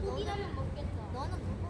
고기라면 먹겠다. 너는 먹어.